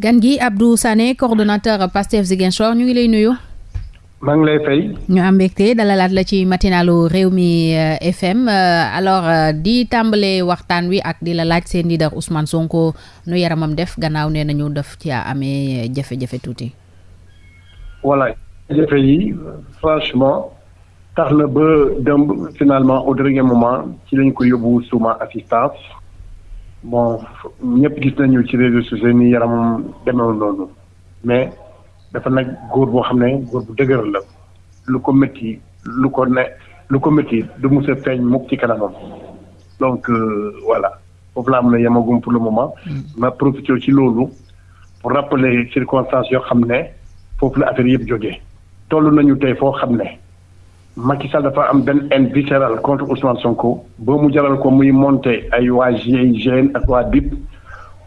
gan gi Abdou Sané coordonnateur Pastef Ziguinchor ñu ngi lay nuyu. maa ngi lay fay. ñu am mbégte dalalaat la ci matinalu Rewmi FM alors di tàmbale waxtaan wi ak di la laaj seen leader Ousmane Sonko nu yaramam def gannaaw nee nañu def ci amee jafe-jafe tuuti. voilà jafe yi franchement tax na ba finalement au dernier moment ci lañ ko yóbbu suma assistance bon ñëpp gis nañu ci réseaux sociaux ni yaramam demeewul noonu mais. dafa nag góor boo xam ne góor bu dëgër la lu ko métti lu ko ne lu ko métti du mus a feeñ mukk ci kanamam donc voilà foofu laa mën a yemagum pour le moment. ma profité ci loolu pour rappeler circonstances yoo xam ne foofu la affaire yëpp jógee. toll nañu tey foo xam ne Macky Sall dafa am benn haine viscérale contre Ousmane Sonko ba mu jaral ko muy monter ay waa GIGN ak waa BIP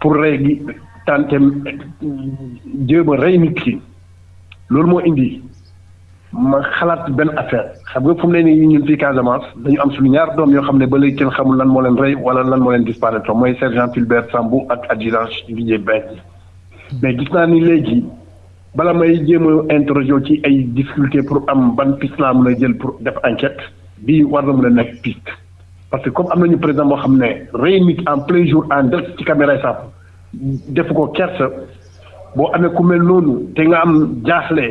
pour rey gi tante a rey nit ki. loolu moo indi ma xalaat benn affaire. Xam nga fu mu ne nii ñun fii Casamance dañu am suñu ñaar doom yoo xam ne ba léegi kenn xamul lan moo leen rey wala lan moo leen disparaître. Mooy sergent Fulbert Sambou ak adjudant Didier Badji mais gis léegi bala may jéem a interroger ci ay difficulté pour am ban piste laa mën a jël pour def enquête bii war na mën parce que comme am président boo xam ne en plein jour en caméra def ko kersa. boo amee ku mel noonu te nga am jaaxle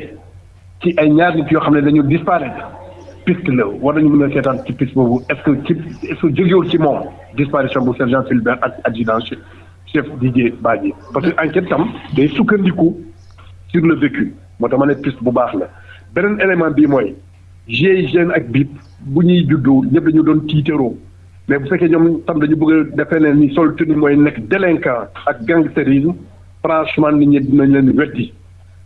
ci ay ñaar disparaître piste la. War nañu a est-ce que est-ce que jógewul ci moom disparition bu sergent chef Didier Badji? Parce que enquête sur le vécu. Moo tax ne piste bu baax la. Beneen élément bii mooy GIGN ak BIP bu ñuy juddu ñëpp dañu doon tiitaroo. Mais bëgg a defee ne ni sol tenue mooy nekk délinquant ak gangstérisme franchement nit ñi dinañ leen weddi.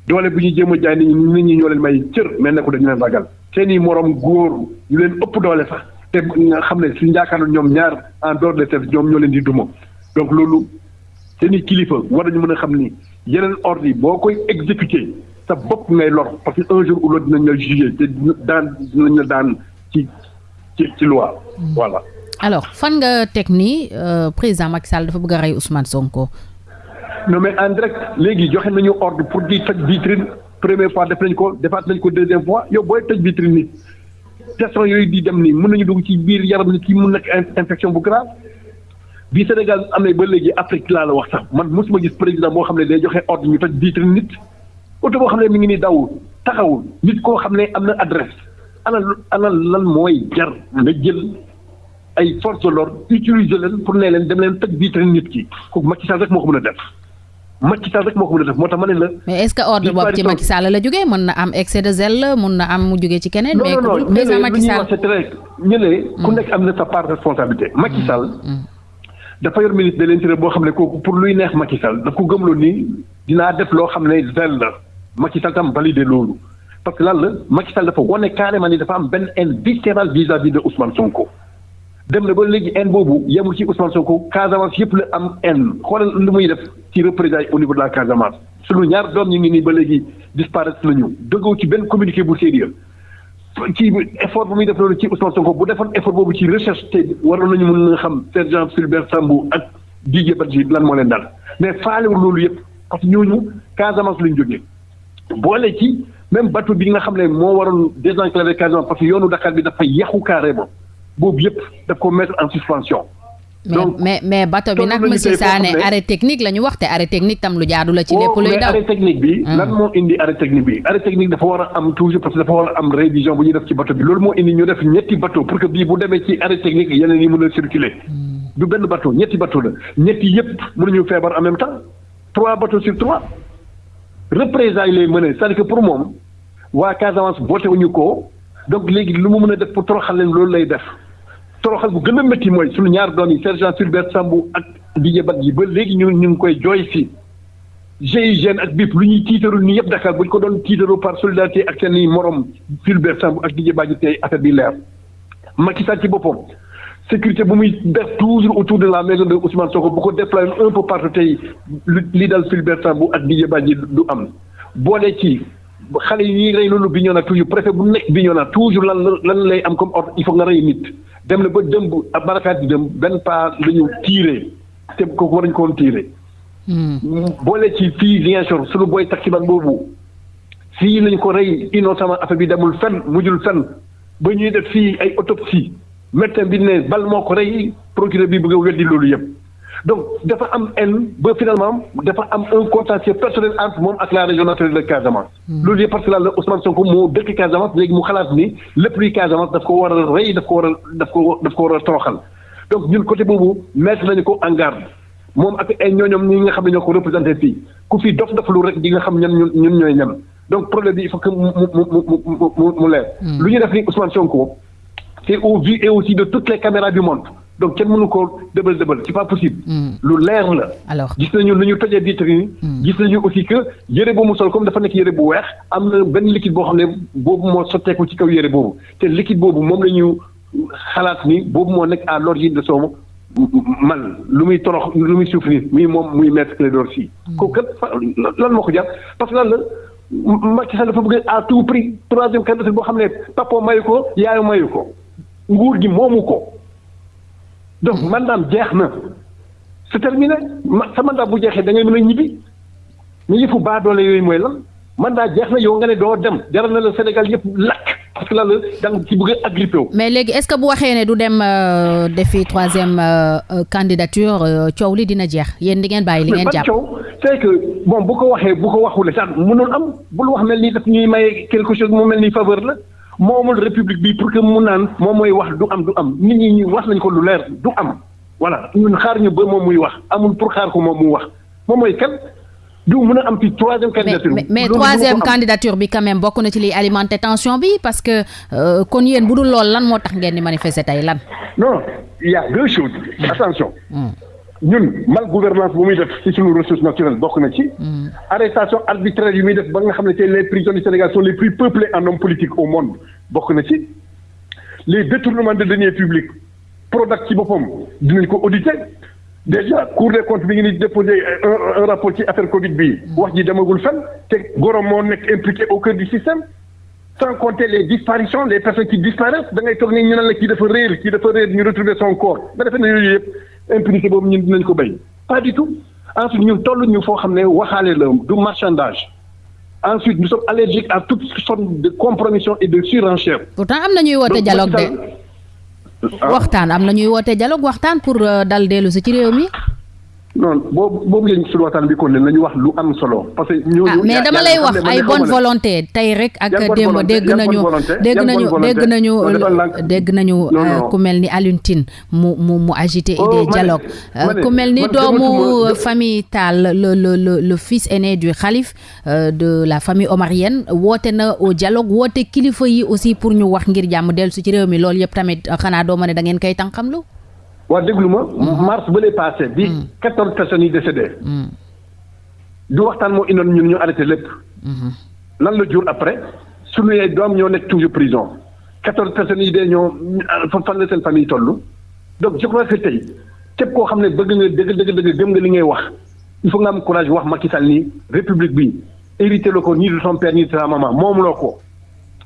Doole bu ñu jéem a jaay nit ñi nit ñi ñoo leen may cër mais nekku dañu leen ragal. Seen i morom góor ñu leen ëpp doole sax te nga xam ne suñu yaakaar ñoom ñaar en dehors de service ñoom ñoo leen di duma. Donc yeneen ordre yi boo koy exécuter sa bopp ngay lor parce que un jour ou l'autre dinañ la juger te daan dinañ la daan ci ci ci loi voilà. alors fan nga teg ni président Macky Sall dafa bëgg a rey Ousmane Sonko? non mais en direct léegi joxe nañu ordre pour di toj vitrine première fois def nañ ko defaat nañ ko deuxième fois yow booy toj vitrine nit teston yooyu di dem nii mën nañu dugg ci biir yaram nit ki mun nekk infection bu grave? Bii Sénégal amee ba léegi Afrique laa la wax sax man mosuma gis président boo xam ne day joxe ordre ñu toj vitrine nit oto boo xam ne mi ngi nii dawul taxawul nit koo xam ne am na adresse ana ana lan mooy jar nga jël ay force de l'ordre utiliser leen pour ne leen dem leen toj vitrine nit ki kooku Macky Sall rek moo ko mën a def Macky Sall rek moo ko mën a def moo tax ma ne la. mais est-ce que ordre boobu ci Macky Sall la jógee mën na am excès de zèle mën na am mu jógee ci keneen. mais non non président Macky Sall ñu ne ku nekk am na sa part responsabilité. Macky Sall. Dafa yor ministre de l'intérieur boo xam ne kooku pour luy neex Macky Sall daf ko gëmloo nii dinaa def loo xam ne zèle la Macky Sall tam validé loolu parce que lan la Macky Sall dafa wane carrément ni dafa am benn haine viscérale vis-à-vis de Ousmane Sonko. dem na ba léegi haine boobu yemul ci Ousmane Sonko Casamance yëpp la am haine xoolal lu muy def ci représailles au niveau de la Casamance sunu ñaar doom ñu ngi nii ba léegi disparaître nañu dëggoo ci benn communiqué bu sérieux ci effort bu muy def loolu ci Ousmane Sonko bu defoon effort boobu ci recherche te waroon nañu mën a xam sergent Fulbert Sambou ak Didier Badji lan moo leen daal mais faalewul loolu yëpp parce que ñooñu Casamance lañu jógee. boole ci même bateau bi nga xam ne moo waroon désenclaver Casamance parce que yoonu Dakar bi dafa yàqu carrément. boobu yëpp daf ko mettre en suspension. Donc mais mais bateau bi nag monsieur Sané arrêt technique la ñu wax te arrêt technique tam lu jaadu la ci lépp luy daw. arrêt technique bi. lan moo indi arrêt technique bi? Arrêt technique dafa war a am toujours parce que dafa war a am révision bu ñuy def ci bato bi. Loolu moo indi ñu def ñetti bato pour que bii bu demee ci arrêt technique yeneen yi mën a circuler. du benn bato ñetti bato la. Ñetti yëpp mënuñu feebar en même temps. Trois bateaux sur trois. Représailles lay mëne c'est-à-dire que pour moom waa Casamance boote wuñu ko. Donc léegi lu mu mën a def pour toroxal leen loolu lay def. Toroxal bu gën a métti mooy suñu ñaar doom yi sergent Fulbert Sambou ak Didier Badji ba léegi ñu ñu koy jooy fii GIGN ak BIP lu ñuy tiitaru nii yëpp Dakar bu ñu ko doon tiitaru par solidarité ak seen i morom Fulbert Sambou ak Didier Badji tey affaire bi leer Macky Sall ci boppam sécurité bu muy def toujours autour de la maison de Ousmane Sonko bu ko déployer un peu partout tey li dal Fulbert Sambou ak Didier Badji du am boole ci xale yi ñuy rey loolu Bignona toujours préfet bu nekk Bignona toujours lan lan lay am comme ordre il faut nga rey nit. Dem na ba dëmb ak barakaat di dem benn pas la ñu tiiree te kooku war nañu ko woon tiiree boole ci fii Ziguinchor suñu booy taximan boobu. Fii lañ ko rey innocemment affaire bi demul fenn mujjul fenn. Ba ñuy def fii ay autopsie médecin bi ne bal moo ko rey procureur bi bëgg a weddi loolu yëpp. Donc dafa am haine ba finalement dafa am un contentieux personnel entre moom ak la région naturelle de Casamance. loolu yëpp parce que la Ousmane Sonko moo dëkk Casamance léegi mu xalaat ni lépp luy Casamance daf ko war a rey daf ko war a daf ko daf ko war a toroxal donc ñun côté boobu mettre nañu ko en garde moom ak ay ñooñoom ñi nga xam ne ñoo ko représenté fii ku fi dof dof lu rek di nga xam ñan ñun ñun ñooy ñan donc problème bi il faut que mu mu mu mu mu leer. lu ñu def ni Ousmane Sonko c'est au vu et aussi de toutes les caméras du monde. Donc kenn mënu ko dëbal dëbal c'est pas possible. lu leer la. alors? Gis nañu lu ñu tojee vitre yi. gis nañu aussi que yére boobu mu sol comme dafa nekk yére bu weex am na benn liquide boo xam ne boobu moo sotteeku ci kaw yére boobu te liquide boobu moom la ñu xalaat ni boobu moo nekk à l'origine de son mal lu muy torox lu muy souffrir muy moom muy maître Clédor Sy. kooku kat lan moo ko jar parce que lan la? Macky Sall dafa bëgg à tout prix troisième candidature boo xam ne papa mayu ko yaayu mayu ko nguur gi moomu ko. Donc mandaam jeex na. C'est terminé. Sa mandat bu jeexee da ngay mën a ñibbi. Ñu yëfu baa doole yooyu mooy lan? Mandat jeex na yow nga ne doo dem. Jaral na la Sénégal yëpp lakk parce que la da nga ci bëgg a agrippé wu. mais léegi est-ce que bu waxee ne du dem defi troisième candidature coow li dina jeex? Yéen di ngeen bàyyi li ngeen jàpp. coow? C'est que bon bu ko waxee bu ko waxule sax mënoon am. Bul wax mel ni daf ñuy may quelque chose mu mel ni faveur la. Moomul république bi pour que mu naan moom mooy wax du am du am nit ñi wax nañ ko lu leer du am. voilà ñun xaar ñu ba moom muy wax amul pour xaar ko moom mu wax moom mooy kan du mën a am ci troisième candidature. mais mais troisième candidature bi quand même bokk na ci liy alimenter tension bi parce que kon yéen bu dul lan moo tax ngeen di manifester tey lan? non il y a deux choses. Attention. Ñun mal gouvernance bu muy def ci suñu ressource naturelle bokk na ci. arrestation arbitraire yu muy def ba nga xam ne tey les prisons du Sénégal sont les plus peuplées en hommes politiques au monde bokk na ci. les détournements de deniers publics Prodac ci boppam dinañ ko auditer déjà Cour des comptes bi ngi ni déposé un rapport ci affaire Covid bi wax ji demagul fenn te gorom moo nekk impliqué au cœur du système. sans compter les disparitions les personnes qui disparaissent da ngay toog ni ñu ne la kii dafa réer kii dafa réer ñu retrouver son corps nga defee ne yooyu yëpp impunité boobu ñun dinañ ko béy. Pas du tout. Ensuite ñun toll ñu foo xam ne waxaale la du marchandage. Ensuite nous sommes allergiques à toute sorte de compromission et de surenchère. pourtant am na ñuy woote dialogue de. Waxtaan am na ñuy woote dialogue waxtaan pour dal dellu si ci réew mi. Non boobu boobu lañ suñu waxtaan bi kon ne nañu wax lu am solo. Parce que. ñooñu mais dama lay wax ay bonne volonté. Tey rek ak démb dégg nañu dégg nañu dégg nañu dégg nañu ku mel ni Alioune Tine mu mu mu agité idée dialogue. ku mel ni doomu famille Tall le le le le fils aîné du de la famille omarienne woote na au dialogue woote kilifa yi aussi pour ñu wax ngir jàmm dellu si ci réew mi. Loolu yëpp tamit xanaa doo ma ne da ngeen koy tànqamlu? Waa déglu ma. Mars ba lay passé bi quatorze personnes yi décédé. Du waxtaan moo indoon ñun ñu arrêté lépp. Lan la jur après? Suñu doom ñoo nekk toujours prison. quatorze personnes yi dee ñoo fan la seen famille toll? Donc je crois que tey képp koo xam ne bëgg nga dëgg dëgg dëgg gëm nga li ngay wax il faut nga am courage wax Macky Sall nii république bi hérité la ko ni de son père ni de sa maman moom loo ko.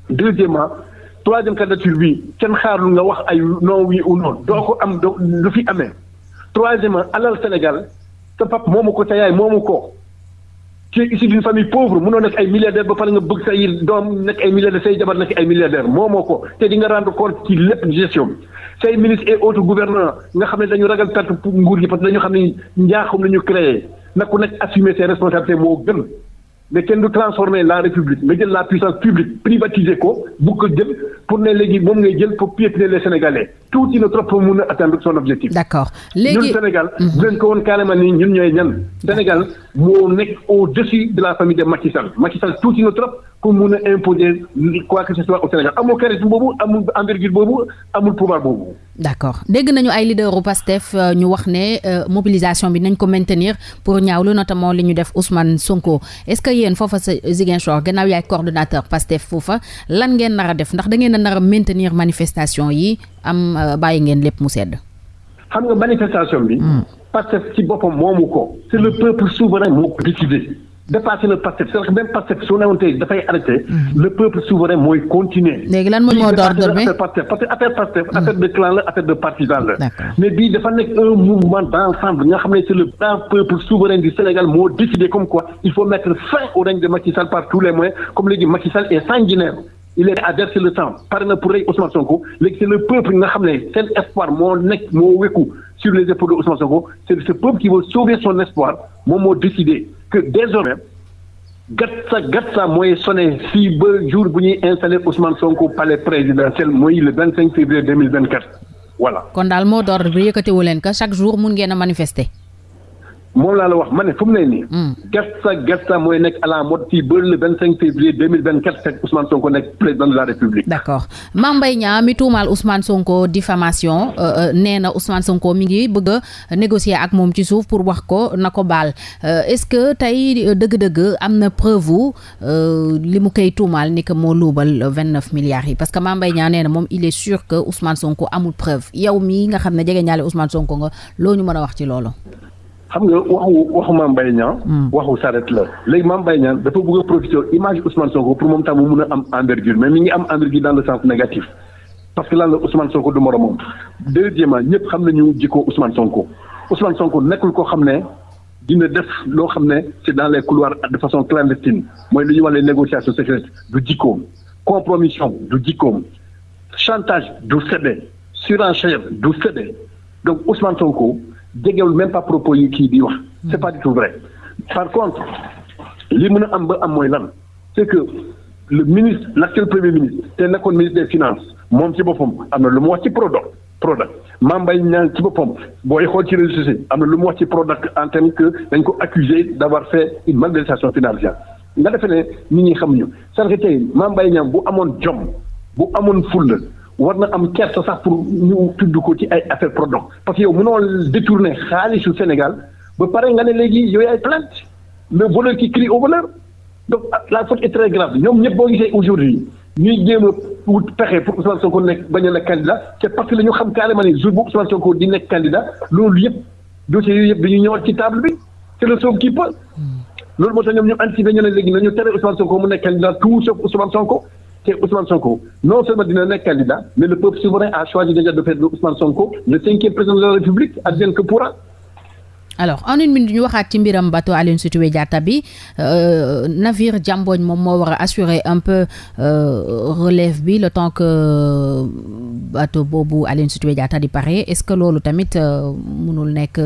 Deuxièmement troisième candidature bi kenn nga wax ay non oui ou non. Doo ko am lu fi troisièmement alal Sénégal pap tu es issu d'une famille pauvre mënoo nekk ay milliardaire ba pare nga bëgg say doom nekk ay milliardaire say jabar nekk ay milliardaire te di nga rendre compte ci gestion say ministre et autres gouvernants nga xam dañu ragal nguur parce que dañu ne créé. Ku assumer mais kenn du transformer la république nga jël la puissance publique privatiser ko bu ko jël pour ne léegi moom ngay jël pour piétiner les sénégalais tuuti na trop pour mun a atteindre son objectif. d'accord léegi ñun Sénégal. bu leen ko woon carrément nii ñun ñooy ñan? Sénégal moo nekk au-dessus de la famille de Macky Sall Macky Sall tuuti na trop pour mun a imposer quoi que ce soit au Sénégal amul charisme boobu amul envergure boobu amul pouvoir boobu. D'accord dégg nañu ay leader u Pastef ñu wax ne mobilisation bi nañ ko maintenir pour ñaawlu notamment li ñu def Ousmane Sonko est-ce que yéen foofa sa Ziguinchor gannaaw yaay coordonnateur Pastef foofa lan ngeen nar a def? Ndax da ngeen a nar a maintenir manifestation yi am bàyyi ngeen lépp mu sedd. xam nga manifestation bi. Pastef ci boppam moomu ko. c'est le peuple souverain moo ko décidé. Dépassé na Pastef c'est-à-dire que même Pastef su newoon tey dafay arrêté. le peuple souverain mooy continuer. léegi lan mooy mot d'ordre bi parce que affaire Pastef affaire de clan la affaire de partisan la. mais bii dafa nekk un mouvement d'ensemble nga xam ne c'est le grand peuple souverain du Sénégal moo décidé comme quoi il faut mettre fin au règne de Macky Sall par tous les moyens comme léegi Macky Sall est sanguinaire. Il est à verser le sang pare na pour Ousmane Sonko. C'est le peuple nga xam ne seen espoir moo nekk sur les épaules de Ousmane Sonko. C'est ce peuple qui veut sauver son espoir. Moom moo décidé que désormais gatsa gatsa mooy sonné fii ba jour bu ñuy installé Ousmane Sonko palais présidentiel mooy le vingt cinq février deux mille vingt quatre voilà. kon daal d'ordre bi que chaque jour mun a. moom laa la wax ma ne fu mu ne nii. gasta gasta mooy nekk à la mode fii ba le vingt cinq février deux mille vingt quatre fekk Ousmane Sonko nekk président de la République. d' accord Mame Mbaye Niang mi tuumaal Ousmane Sonko diffamation nee na Ousmane Sonko mi ngi bëgg a négocier ak moom ci suuf pour wax ko na ko baal est ce que tey dëgg-dëgg am na preuve li mu koy tuumaal ni que moo luubal vingt neuf milliards yi? Parce que Mame Mbaye Niang nee na moom il est sûr que Ousmane Sonko amul preuve yow mii nga xam ne jege ñaale Ousmane Sonko nga loo ñu mën a wax ci loolu? Xam nga waxu waxu Mame Mbaye Niang. Waxu saret la. Léegi Mame Mbaye Niang dafa bëgg a image Ousmane Sonko pour moom tam mu mun a am envergure mais mi ngi am envergure dans le sens négatif. Parce que lan la Ousmane Sonko du moromam. Deuxièmement ñëpp xam nañu jikko Ousmane Sonko. Ousmane Sonko nekkul koo xam ne dina def loo xam ne c'est dans les couloirs de façon clandestine. Mooy lu ñuy wax les négociations secrètes du jikkoom. Compromission du jikkoom. Chantage du séddee surenchère du donc Ousmane Sonko jegewul même pas propos yi kii di wax. C'est pas du tout vrai. Par contre li mën a am c'est que le ministre l'actuel premier ministre te nekkoon ministre des finances moom ci boppam am na lu mu en tant que accusé fait une malversation financière. Nga defee ne nit ñi war na am kersa sax pour ñu tudd ko ci ay affaire Prodac parce que yow mënoo détourner xaalisu Sénégal ba pare nga ne léegi yooyu ay plainte. le voleur qui crie au voleur. donc la faute est très grave. ñoom ñëpp boo gisee aujourd'hui ñuy jéem a wut pexe pour Ousmane Sonko nekk bañ a nekk candidat c'est parce que la ñu xam carrément ne jour bu Ousmane Sonko di nekk candidat loolu yëpp dossiers yooyu yëpp dañuy ñëwaat ci table bi. c'est le sauve qui peut. Loolu moo tax ñoom ñu anticipé ñu ne léegi nañu tere Ousmane Sonko mu nekk candidat tout sauf Ousmane Sonko te Ousmane Sonko non seulement dina nekk candidat mais le peuple souverain a choisi déjà de faire de Ousmane Sonko le cinquième président de la République advienne que pourra. Alors en une minute ñu waxaat ci mbiram bateau Aline Sitoé Diatta bi navire Jamboñ moom moo war assurer un peu relève bi le temps que bateau boobu Aline Sitoé Diatta di pare est-ce que loolu tamit mënul nekk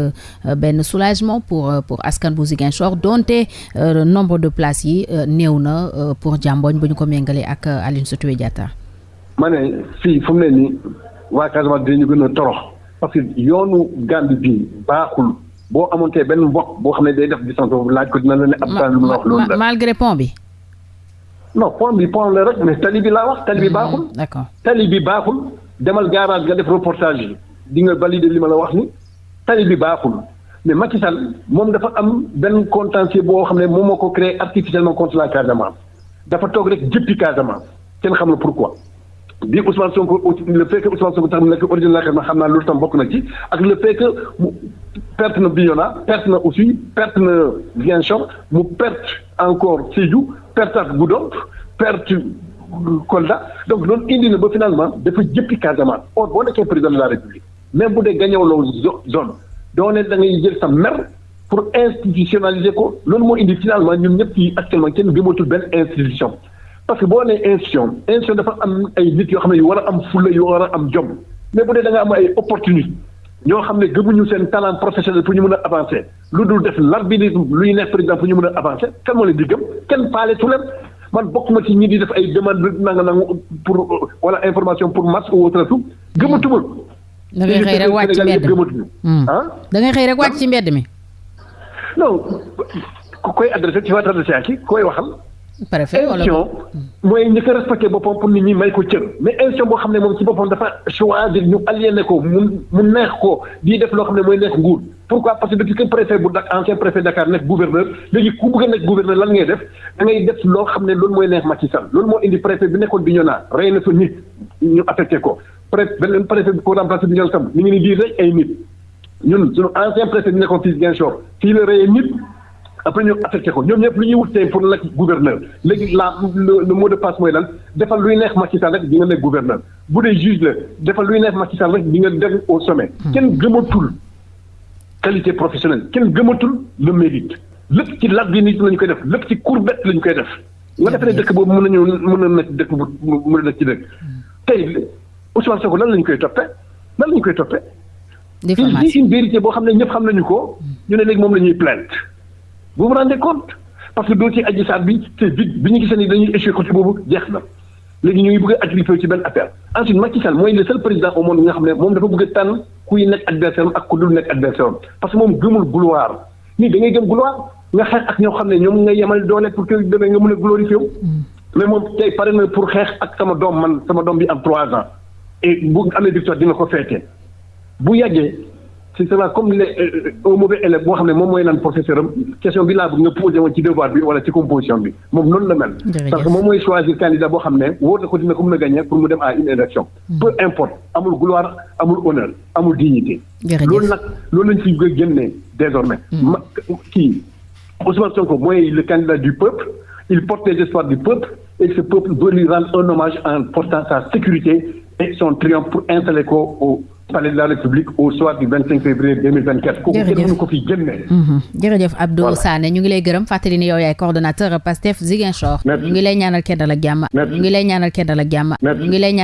benn soulagement pour pour askan bu Ziguinchor? Donte nombre de places yi néew na pour Jamboñ bu ñu ko méngalee ak Aline Sitoé Diatta. ma ne fii fu mu ne nii waa Casamance dinañu gën a torox parce que yoonu Gambie bi baaxul. Boo amontee benn mbokk boo xam ne day def distance boobu laaj ko dina la ne ab temps lu mu wax loolu la. malgré pont bi. non pont bi pont la rek mais tali bi laa wax tali bi baaxul. d'accord. Tali bi baaxul. Demal garage nga def reportage yi di nga valider li ma la wax ni. Tali bi baaxul. Mais Macky Sall moom dafa am benn contentieux boo xam ne moom moo ko créé artificiellement contre la Casamance. Dafa toog rek jëppi Casamance. Kenn xam na pourquoi. bi Ousmane Sonko le fait que Ousmane Sonko tax mu nekk origine la xam naa loolu tam bokk na ci. Ak le fait que perte na Bignona perte na aussi perte na Ziguinchor mu perte encore Sédhiou perte ak Goudomp perte Kolda. Donc ba finalement dafa jëppi Casamance. Or boo nekkee président de la République même bu dee gañewloo zone doo ne da ngay jël sa mer pour institutionnaliser indi finalement ñun ñëpp fii actuellement institution. Parce que boo nee institution institution dafa am ay nit yoo xam ne yu mais bu dee da nga ñoo xam ne gëmuñu seen talent professionnel pour ñu mën a avancer. lu dul def l'arbinisme luy neex président pour ñu mën a avancer. kenn moo leen di gëm? kenn paale tu leen. man bokk ma ci ñi di def ay demande nanga nanga pour wala information pour match ou autre tout. gëmatuma. Da ngay xëy rek wàcc ci mbedd mi. gëmatuñu. Ah? Da ngay xëy rek wàcc ci mbedd mi. Non. Ku koy adressé ci waat adressé ak koy waxal. Préfet wala institution mooy ñi ko respecté boppam pour nit ñi may ko cër. Mais institution boo xam ne moom ci boppam dafa choisir ñu aliéné ko mu mu neex ko di def loo xam ne mooy neex nguur. Pourquoi? Parce que depuis que préfet bu Dakar ancien préfet Dakar nekk gouverneur léegi ku bëgg a nekk gouverneur lan ngay def? Da ngay def loo xam ne loolu mooy neex Macky Sall. Loolu moo indi préfet bi nekkoon Bignona rey na fa nit ñu affecté ko. Préfet beneen préfet bi ko remplacé Bignona tam mi ngi ni di rey ay nit. Ñun suñu ancien préfet bi nekkoon fii Ziguinchor fii la reyee nit après ñu affecté ko. Ñoom ñëpp lu ñuy wut tey pour nekk gouverneur. Léegi la le mot de passe mooy lan? Defal luy neex Macky Sall rek di nga nekk gouverneur. Bu dee juge la defal luy neex Macky Sall rek di nga dem au sommet. kenn gëmatul qualité professionnelle. Kenn gëmatul le mérite. Lépp ci lag bi nit lañu koy def. Lépp ci courbette lañu koy def. nga defee ne dëkk boobu mën nañu mën na nekk dëkk bu mën na nekk ci dëkk. Tey Ousmane Sonko lan lañu koy toppee? Lan lañu koy toppee? diffamation il dit une vérité boo xam ne ñëpp xam nañu ko. Ñu ne léegi moom la ñuy plainte vous vous rendez compte parce que dossier Adji Sarr bi c'est vite bi ñu gisee ni dañuy échoué côté boobu jeex na léegi ñu ngi bëgg a attribuer ci benn affaire ensuite Macky Sall mooy le seul président au monde bi nga xam ne moom dafa bëgg a tànn kuy nekk adversaire ak ku dul nekk adversaire parce que moom gëmul gloire nii da ngay gëm gloire nga xeex ak ñoo xam ne ñoom nga yemal doole pour que demee nga mën a glorifier wu mais moom tey pare na pour xeex ak sama doom man sama doom bi am trois ans et bu amee victoire dina ko feetee bu yàggee ce sera comme les un mauvais élève boo xam ne moom mooy naan professeur am question bi laa bëgg nga posé woon ci devoir bi wala ci composition bi moom noonu la mel. parce que moom mooy choisir candidat boo xam ne wóor na ko dina ko mën a gagner pour mu dem à une élection. peu importe amul gloire amul honneur amul dignité. loolu nag loolu lañ fi génnee désormais. ma kii Ousmane Sonko mooy le candidat du peuple il porte les espoirs du peuple et ce peuple doit lui rendre un hommage en portant sa sécurité et son triomphe pour installer ko au. Palais de la République au soir du 25 février 2024. kooku kenn mënu ko fi génne. jërëjëf Abdou Sané ñu ngi lay gërëm fàttali ni yow yaay coordonnateur Pastef Ziguinchor. ñu ngi lay ñaanal kenn dal ak jàmm. ñu ngi lay ñaanal kenn dal ak jàmm. ñu ngi lay ñaanal